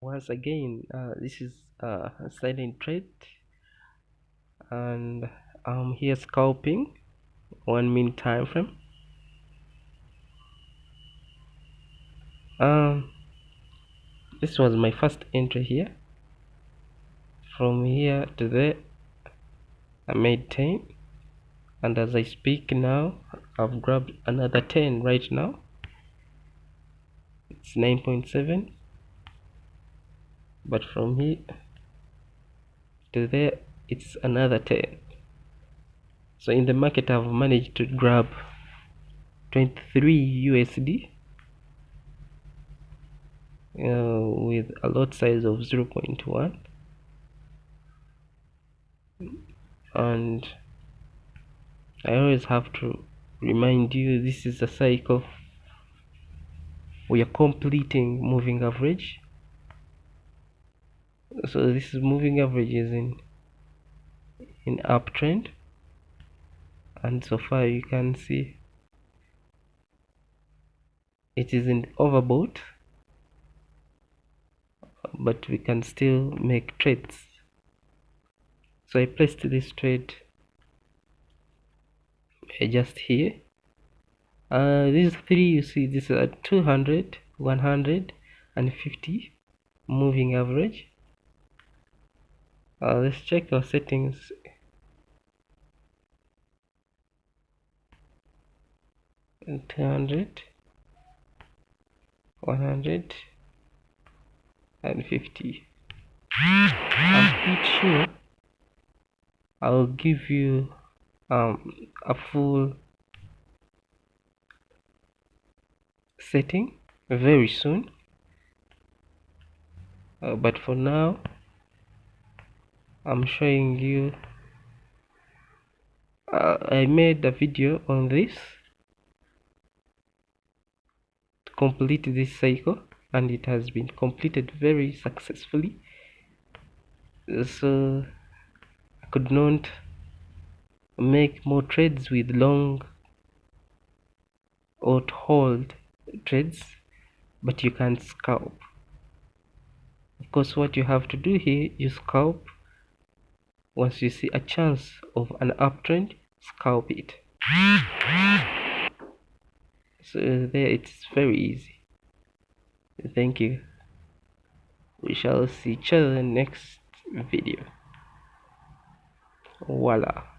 once again uh, this is uh, a silent trade and I'm here scalping. One minute time frame. Um this was my first entry here. From here to there I made 10 and as I speak now I've grabbed another 10 right now. It's 9.7 but from here to there it's another 10 so in the market I've managed to grab 23 USD uh, with a lot size of 0.1 and I always have to remind you this is a cycle we are completing moving average so this is moving averages in in uptrend and so far you can see it is in overbought. But we can still make trades. So I placed this trade just here. Uh, these three you see this is 200 100 and 50 moving average uh, let's check our settings one hundred, and fifty. I'm pretty sure I'll give you um, a full setting very soon uh, but for now I'm showing you uh, I made a video on this to complete this cycle and it has been completed very successfully. So I could not make more trades with long or hold trades but you can scalp. Of course what you have to do here you scalp once you see a chance of an uptrend? Scalp it. So uh, there it's very easy. Thank you. We shall see each other next video. Voila